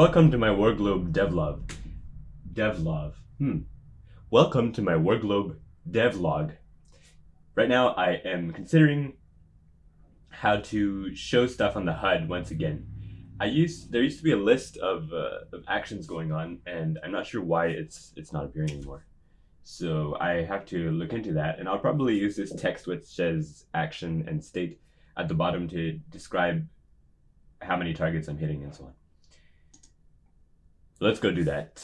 Welcome to my Warglobe devlog. Devlog. Hmm. Welcome to my Warglobe devlog. Right now I am considering how to show stuff on the HUD once again. I used there used to be a list of, uh, of actions going on and I'm not sure why it's it's not appearing anymore. So I have to look into that and I'll probably use this text which says action and state at the bottom to describe how many targets I'm hitting and so on. Let's go do that.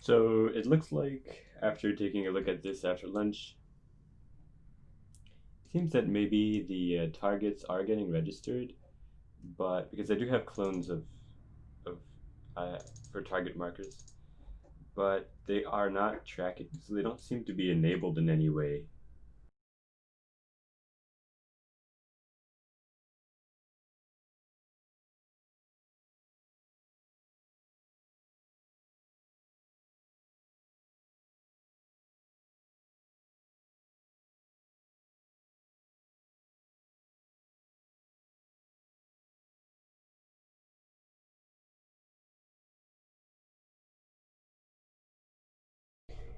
So it looks like after taking a look at this after lunch, it seems that maybe the uh, targets are getting registered, but because I do have clones of, of uh, for target markers, but they are not tracking, so they don't seem to be enabled in any way.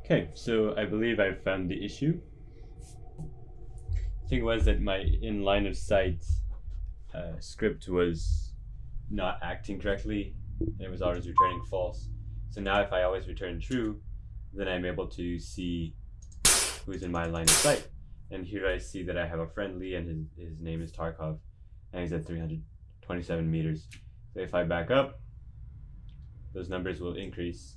Okay, so I believe I've found the issue. The thing was that my in line of sight uh, script was not acting correctly. And it was always returning false. So now if I always return true, then I'm able to see who's in my line of sight. And here I see that I have a friendly and his, his name is Tarkov and he's at 327 meters. So if I back up, those numbers will increase.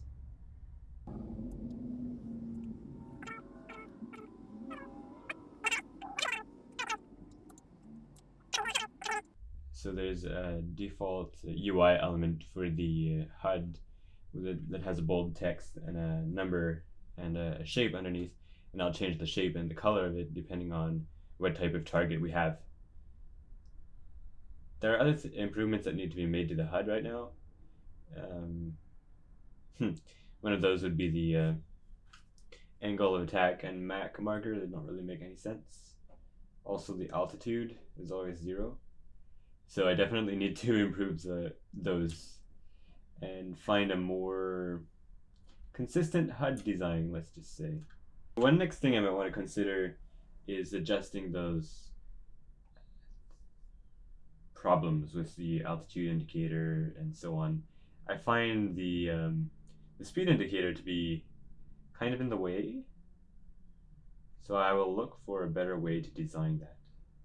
So there's a default UI element for the HUD that, that has a bold text and a number and a shape underneath. And I'll change the shape and the color of it depending on what type of target we have. There are other improvements that need to be made to the HUD right now. Um, hmm, one of those would be the uh, angle of attack and MAC marker. They don't really make any sense. Also, the altitude is always zero. So I definitely need to improve the those and find a more consistent HUD design, let's just say. One next thing I might want to consider is adjusting those problems with the altitude indicator and so on. I find the um, the speed indicator to be kind of in the way, so I will look for a better way to design that.